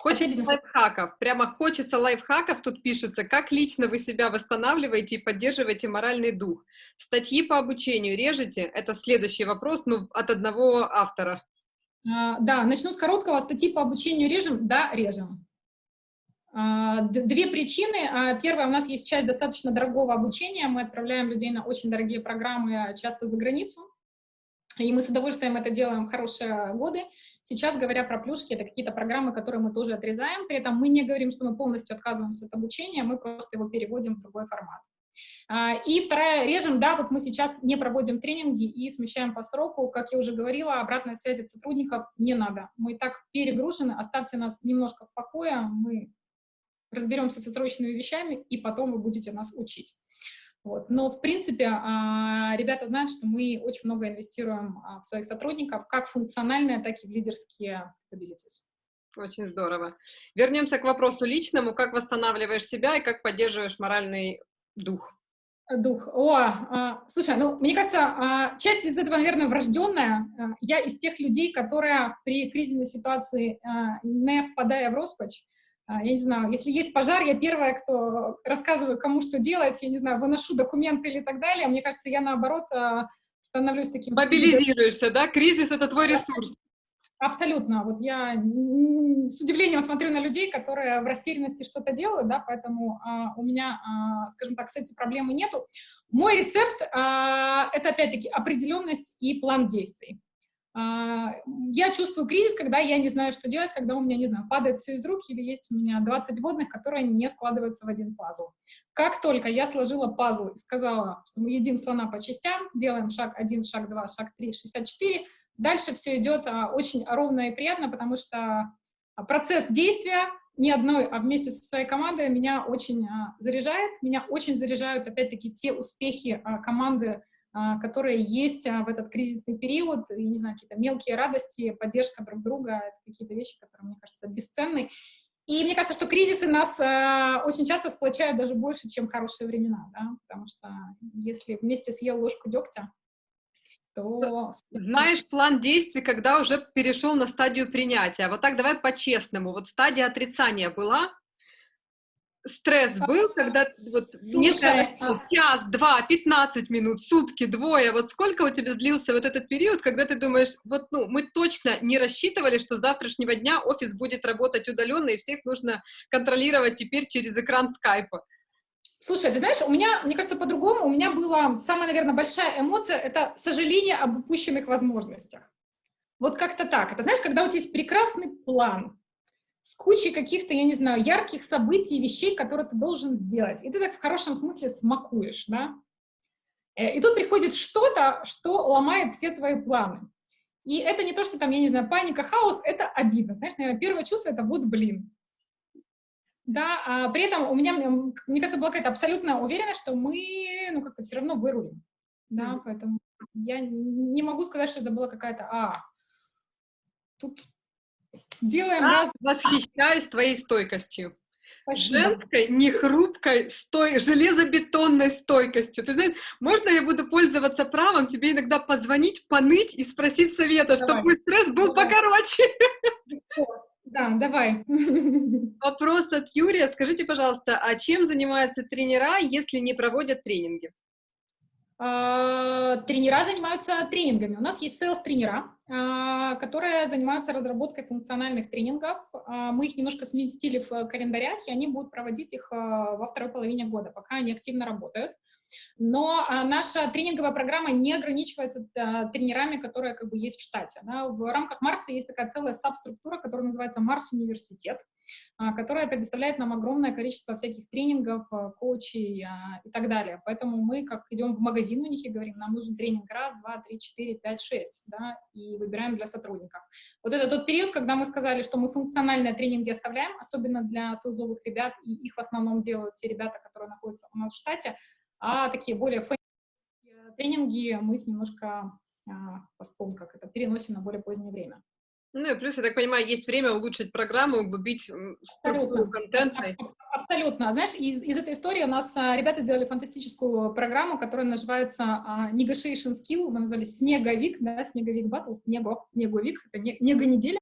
Хочется лайфхаков, прямо хочется лайфхаков, тут пишется, как лично вы себя восстанавливаете и поддерживаете моральный дух. Статьи по обучению режете? Это следующий вопрос, ну, от одного автора. А, да, начну с короткого. Статьи по обучению режем? Да, режем. А, две причины. А, первая, у нас есть часть достаточно дорогого обучения. Мы отправляем людей на очень дорогие программы, часто за границу. И мы с удовольствием это делаем хорошие годы. Сейчас, говоря про плюшки, это какие-то программы, которые мы тоже отрезаем. При этом мы не говорим, что мы полностью отказываемся от обучения, мы просто его переводим в другой формат. А, и вторая, режем, да, вот мы сейчас не проводим тренинги и смещаем по сроку. Как я уже говорила, обратной связи от сотрудников не надо. Мы так перегружены, оставьте нас немножко в покое, мы разберемся со срочными вещами, и потом вы будете нас учить. Вот. Но, в принципе, а, ребята знают, что мы очень много инвестируем а, в своих сотрудников, как функциональные, так и в лидерские abilities. Очень здорово. Вернемся к вопросу личному. Как восстанавливаешь себя и как поддерживаешь моральный дух? Дух. О, а, слушай, ну, мне кажется, часть из этого, наверное, врожденная. Я из тех людей, которые при кризисной ситуации, не впадая в роспачь, я не знаю, если есть пожар, я первая, кто рассказываю, кому что делать, я не знаю, выношу документы или так далее. Мне кажется, я наоборот а, становлюсь таким... Мобилизируешься, да? Кризис — это твой ресурс. Абсолютно. Вот я с удивлением смотрю на людей, которые в растерянности что-то делают, да, поэтому а, у меня, а, скажем так, с этим проблемы нету. Мой рецепт а, — это, опять-таки, определенность и план действий. А, я чувствую кризис, когда я не знаю, что делать, когда у меня, не знаю, падает все из рук, или есть у меня 20 водных, которые не складываются в один пазл. Как только я сложила пазл и сказала, что мы едим слона по частям, делаем шаг 1, шаг 2, шаг 3, 64, дальше все идет а, очень ровно и приятно, потому что процесс действия не одной, а вместе со своей командой меня очень а, заряжает. Меня очень заряжают, опять-таки, те успехи команды, а, которые есть а, в этот кризисный период, и, не знаю, какие-то мелкие радости, поддержка друг друга, это какие-то вещи, которые, мне кажется, бесценны. И мне кажется, что кризисы нас э, очень часто сплочают даже больше, чем хорошие времена, да? потому что если вместе съел ложку дегтя, то... Знаешь план действий, когда уже перешел на стадию принятия. Вот так давай по-честному. Вот стадия отрицания была, стресс был, когда вот Слушай, а... час, два, пятнадцать минут, сутки, двое, вот сколько у тебя длился вот этот период, когда ты думаешь, вот, ну, мы точно не рассчитывали, что с завтрашнего дня офис будет работать удаленно, и всех нужно контролировать теперь через экран скайпа. Слушай, ты знаешь, у меня, мне кажется, по-другому, у меня была самая, наверное, большая эмоция, это сожаление об упущенных возможностях. Вот как-то так. Это знаешь, когда у тебя есть прекрасный план, с кучей каких-то, я не знаю, ярких событий, вещей, которые ты должен сделать. И ты так в хорошем смысле смакуешь, да? Э, и тут приходит что-то, что ломает все твои планы. И это не то, что там, я не знаю, паника, хаос, это обидно. Знаешь, наверное, первое чувство — это вот блин. Да, а при этом у меня, мне кажется, была какая-то абсолютная уверенность, что мы, ну, как-то все равно вырулим. Да, поэтому я не могу сказать, что это была какая-то, а, тут Делаем а, раз... Восхищаюсь твоей стойкостью. Спасибо. Женской, нехрупкой, стой, железобетонной стойкостью. Ты знаешь, можно я буду пользоваться правом, тебе иногда позвонить, поныть и спросить совета, давай. чтобы стресс был давай. покороче. Да, давай. [laughs] Вопрос от Юрия. Скажите, пожалуйста, а чем занимаются тренера, если не проводят тренинги? А, тренера занимаются тренингами. У нас есть sales-тренера, а, которые занимаются разработкой функциональных тренингов. А, мы их немножко сместили в календарях, и они будут проводить их во второй половине года, пока они активно работают. Но а, наша тренинговая программа не ограничивается а, тренерами, которые как бы есть в штате. В рамках Марса есть такая целая сабструктура, которая называется Марс Университет, а, которая предоставляет нам огромное количество всяких тренингов, коучей и так далее. Поэтому мы, как идем в магазин у них и говорим, нам нужен тренинг раз, два, три, четыре, пять, шесть, да, и выбираем для сотрудников. Вот это тот период, когда мы сказали, что мы функциональные тренинги оставляем, особенно для селзовых ребят, и их в основном делают те ребята, которые находятся у нас в штате, а такие более тренинги мы их немножко а, постпон, как это, переносим на более позднее время. Ну и плюс, я так понимаю, есть время улучшить программу, углубить структуру контента. Абсолютно. Знаешь, из, из этой истории у нас а, ребята сделали фантастическую программу, которая называется а, Negotiation Skill, мы назвали Снеговик, да, Снеговик Батл, Него, Неговик, это не, Него неделя.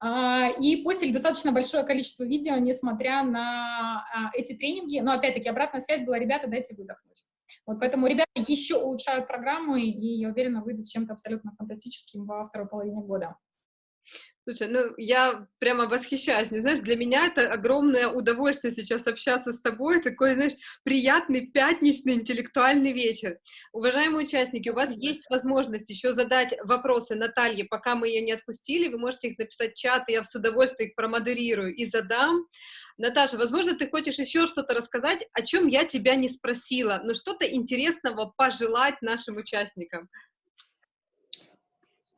А, и постили достаточно большое количество видео, несмотря на а, эти тренинги. Но, опять-таки, обратная связь была, ребята, дайте выдохнуть. Вот поэтому ребята еще улучшают программу, и я уверена, выйдут чем-то абсолютно фантастическим во второй половине года. Слушай, ну я прямо восхищаюсь. Не знаешь, для меня это огромное удовольствие сейчас общаться с тобой. Такой, знаешь, приятный пятничный интеллектуальный вечер. Уважаемые участники, у вас есть возможность еще задать вопросы Наталье, пока мы ее не отпустили. Вы можете их написать в чат, и я с удовольствием их промодерирую и задам. Наташа, возможно, ты хочешь еще что-то рассказать, о чем я тебя не спросила, но что-то интересного пожелать нашим участникам.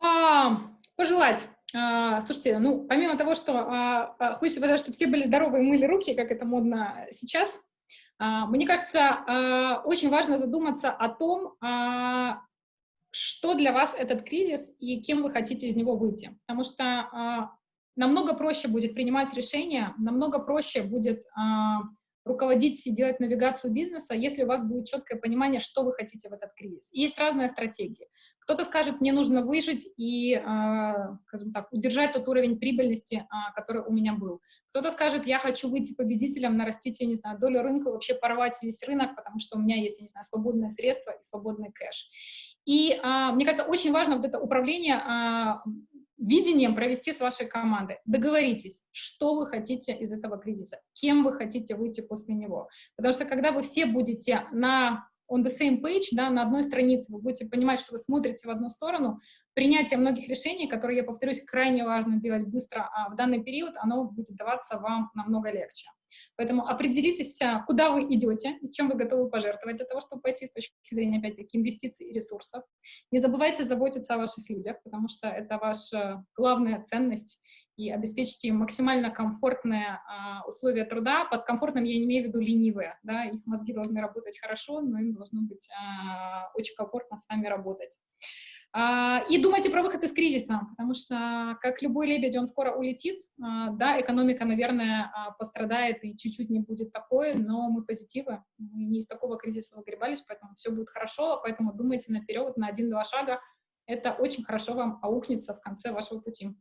А, пожелать. А, слушайте, ну, помимо того, что а, а, хочется сказать, что все были здоровы и мыли руки, как это модно сейчас, мне кажется, очень важно задуматься о том, что для вас этот кризис и кем вы хотите из него выйти. Потому что намного проще будет принимать решения, намного проще будет руководить и делать навигацию бизнеса, если у вас будет четкое понимание, что вы хотите в этот кризис. И есть разные стратегии. Кто-то скажет, мне нужно выжить и, э, скажем так, удержать тот уровень прибыльности, э, который у меня был. Кто-то скажет, я хочу выйти победителем, нарастить, я не знаю, долю рынка, вообще порвать весь рынок, потому что у меня есть, я не знаю, свободные средства и свободный кэш. И э, мне кажется, очень важно вот это управление видением провести с вашей командой. Договоритесь, что вы хотите из этого кризиса, кем вы хотите выйти после него. Потому что когда вы все будете на on the same page, да, на одной странице, вы будете понимать, что вы смотрите в одну сторону, принятие многих решений, которые, я повторюсь, крайне важно делать быстро, а в данный период оно будет даваться вам намного легче. Поэтому определитесь, а, куда вы идете и чем вы готовы пожертвовать для того, чтобы пойти с точки зрения, опять-таки, инвестиций и ресурсов. Не забывайте заботиться о ваших людях, потому что это ваша главная ценность, и обеспечите им максимально комфортные а, условия труда. Под комфортным я не имею в виду ленивые, да, их мозги должны работать хорошо, но им должно быть а, очень комфортно с вами работать. А, и думайте про выход из кризиса, потому что, как любой лебедь, он скоро улетит. А, да, экономика, наверное, а, пострадает и чуть-чуть не будет такой, но мы позитивы, мы не из такого кризиса выгребались, поэтому все будет хорошо, поэтому думайте наперед, на один-два шага. Это очень хорошо вам аухнется в конце вашего пути.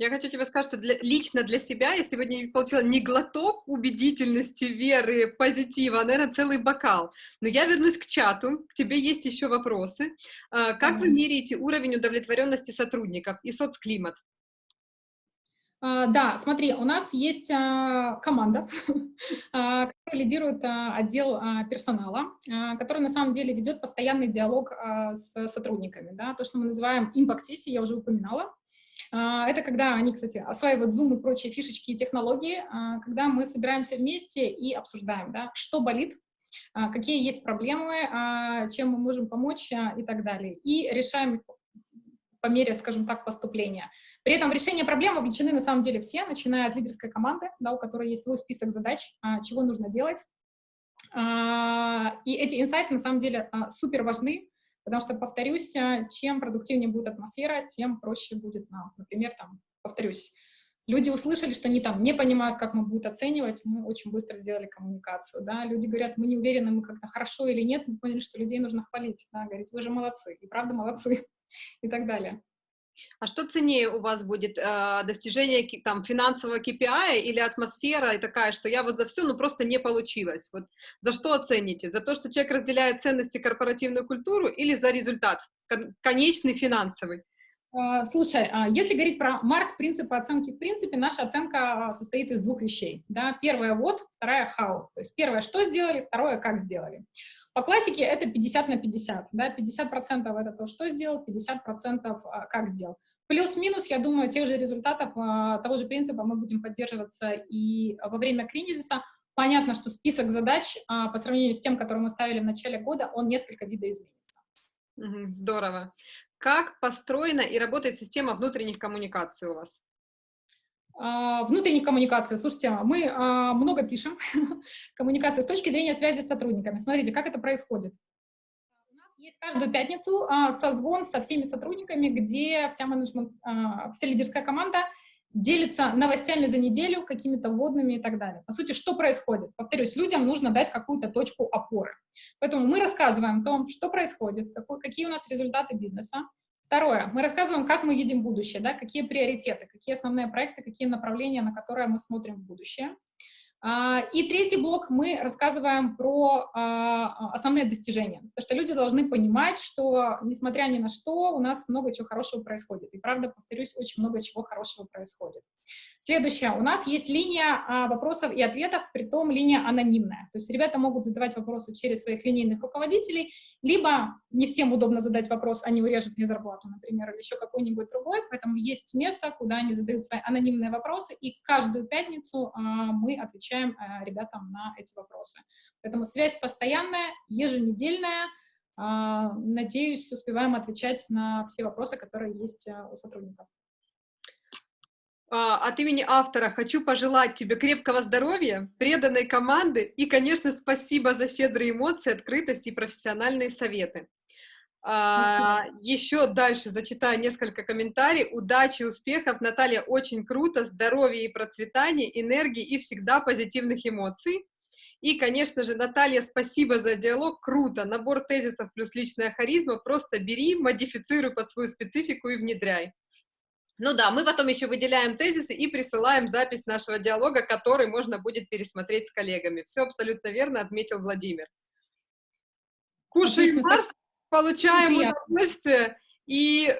Я хочу тебе сказать, что для, лично для себя я сегодня получила не глоток убедительности, веры, позитива, а, наверное, целый бокал. Но я вернусь к чату, к тебе есть еще вопросы. А, как вы меряете уровень удовлетворенности сотрудников и соцклимат? Uh, да, смотри, у нас есть uh, команда, [laughs] которая лидирует отдел персонала, который на самом деле ведет постоянный диалог с сотрудниками. Да? То, что мы называем импакт-сессии, я уже упоминала. А, это когда они, кстати, осваивают Zoom и прочие фишечки и технологии, а, когда мы собираемся вместе и обсуждаем, да, что болит, а, какие есть проблемы, чем мы можем помочь и так далее. И решаем их по мере, скажем так, поступления. При этом в решение проблем вовлечены на самом деле все, начиная от лидерской команды, да, у которой есть свой список задач, чего нужно делать. И эти инсайты на самом деле супер важны, Потому что, повторюсь, э, чем продуктивнее будет атмосфера, тем проще будет нам. Например, там, повторюсь, люди услышали, что они там не понимают, как мы будут оценивать, мы очень быстро сделали коммуникацию, да, люди говорят, мы не уверены, мы как-то хорошо или нет, мы поняли, что людей нужно хвалить, да, говорить, вы же молодцы, и правда молодцы, [laughs] и так далее. А что ценнее у вас будет, э, достижение там, финансового KPI или атмосфера и такая, что я вот за все, ну просто не получилось? Вот за что оцените? За то, что человек разделяет ценности корпоративную культуру или за результат, конечный финансовый? А, слушай, а если говорить про Марс, принципы оценки, в принципе, наша оценка состоит из двух вещей. Да? Первое — вот, вторая — how. То есть первое — что сделали, второе — как сделали. По классике это 50 на 50. Да? 50% это то, что сделал, 50% а, как сделал. Плюс-минус, я думаю, тех же результатов, а, того же принципа мы будем поддерживаться и во время кризиса. Понятно, что список задач а, по сравнению с тем, который мы ставили в начале года, он несколько видоизменится. Здорово. Как построена и работает система внутренних коммуникаций у вас? А, внутренних коммуникаций. Слушайте, мы а, много пишем [laughs] коммуникации с точки зрения связи с сотрудниками. Смотрите, как это происходит. У нас есть каждую пятницу а, созвон со всеми сотрудниками, где вся менеджмент, вся лидерская команда делится новостями за неделю, какими-то вводными и так далее. По сути, что происходит? Повторюсь, людям нужно дать какую-то точку опоры. Поэтому мы рассказываем о том, что происходит, какой, какие у нас результаты бизнеса, Второе, мы рассказываем, как мы видим будущее, да, какие приоритеты, какие основные проекты, какие направления, на которые мы смотрим в будущее. А, и третий блок мы рассказываем про а, основные достижения. Потому что люди должны понимать, что, несмотря ни на что, у нас много чего хорошего происходит. И правда, повторюсь, очень много чего хорошего происходит. Следующее. У нас есть линия а, вопросов и ответов, при том линия анонимная. То есть ребята могут задавать вопросы через своих линейных руководителей, либо не всем удобно задать вопрос, они урежут мне зарплату, например, или еще какой-нибудь другой. Поэтому есть место, куда они задают свои анонимные вопросы, и каждую пятницу мы отвечаем отвечаем э, ребятам на эти вопросы. Поэтому связь постоянная, еженедельная. А, надеюсь, успеваем отвечать на все вопросы, которые есть э, у сотрудников. А, от имени автора хочу пожелать тебе крепкого здоровья, преданной команды и, конечно, спасибо за щедрые эмоции, открытость и профессиональные советы. А, еще дальше зачитаю несколько комментариев. Удачи, успехов, Наталья, очень круто, здоровья и процветания, энергии и всегда позитивных эмоций. И, конечно же, Наталья, спасибо за диалог, круто, набор тезисов плюс личная харизма, просто бери, модифицируй под свою специфику и внедряй. Ну да, мы потом еще выделяем тезисы и присылаем запись нашего диалога, который можно будет пересмотреть с коллегами. Все абсолютно верно отметил Владимир. Кушай Марс, получаем Приятно. удовольствие. И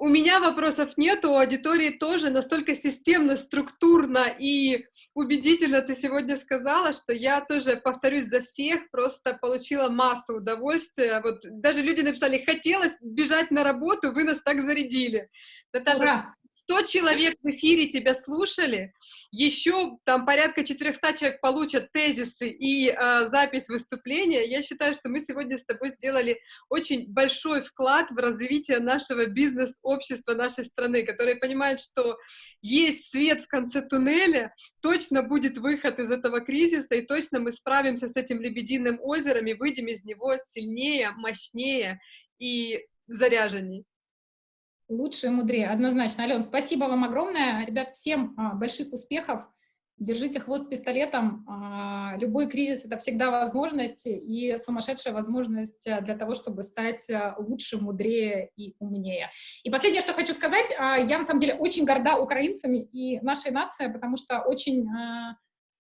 у меня вопросов нет, у аудитории тоже настолько системно, структурно и убедительно ты сегодня сказала, что я тоже повторюсь за всех, просто получила массу удовольствия. Вот даже люди написали, хотелось бежать на работу, вы нас так зарядили. Наташа, Ура! 100 человек в эфире тебя слушали, еще там порядка 400 человек получат тезисы и э, запись выступления. Я считаю, что мы сегодня с тобой сделали очень большой вклад в развитие нашего бизнес-общества нашей страны, которое понимает, что есть свет в конце туннеля, точно будет выход из этого кризиса, и точно мы справимся с этим лебединым озером и выйдем из него сильнее, мощнее и заряженней. Лучше и мудрее, однозначно. Ален, спасибо вам огромное. Ребят, всем а, больших успехов. Держите хвост пистолетом. А, любой кризис — это всегда возможность и сумасшедшая возможность для того, чтобы стать а, лучше, мудрее и умнее. И последнее, что хочу сказать, а, я на самом деле очень горда украинцами и нашей нацией, потому что очень а,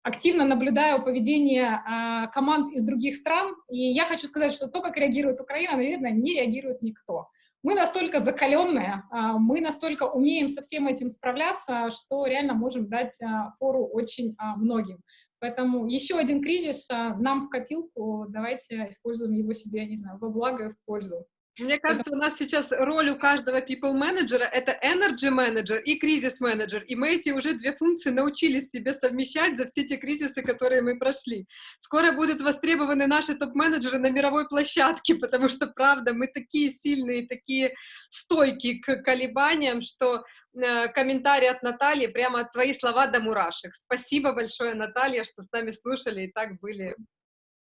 активно наблюдаю поведение а, команд из других стран, и я хочу сказать, что то, как реагирует Украина, наверное, не реагирует никто. Мы настолько закаленные, а, мы настолько умеем со всем этим справляться, что реально можем дать а, фору очень а, многим. Поэтому еще один кризис нам в копилку, давайте используем его себе, не знаю, во благо и в пользу. Мне кажется, у нас сейчас роль у каждого people менеджера это energy менеджер и кризис менеджер, и мы эти уже две функции научились себе совмещать за все те кризисы, которые мы прошли. Скоро будут востребованы наши топ-менеджеры на мировой площадке, [laughs] потому что, правда, мы такие сильные, такие стойкие к колебаниям, что э, комментарий от Натальи, прямо твои слова до мурашек. Спасибо большое, Наталья, что с нами слушали и так были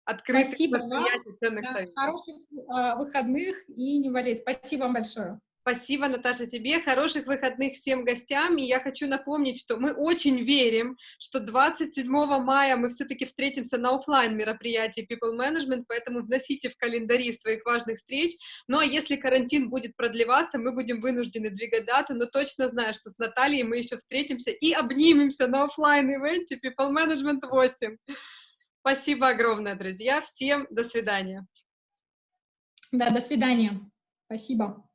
открытых Спасибо вам. ценных да, советов. Хороших э, выходных и не болеть. Спасибо вам большое. Спасибо, Наташа, тебе. Хороших выходных всем гостям. И я хочу напомнить, что мы очень верим, что 27 мая мы все-таки встретимся на офлайн мероприятии People Management, поэтому вносите в календари своих важных встреч. Ну а если карантин будет продлеваться, мы будем вынуждены двигать дату, но точно знаю, что с Натальей мы еще встретимся и обнимемся на офлайн ивенте People Management 8. Спасибо огромное, друзья. Всем до свидания. Да, до свидания. Спасибо.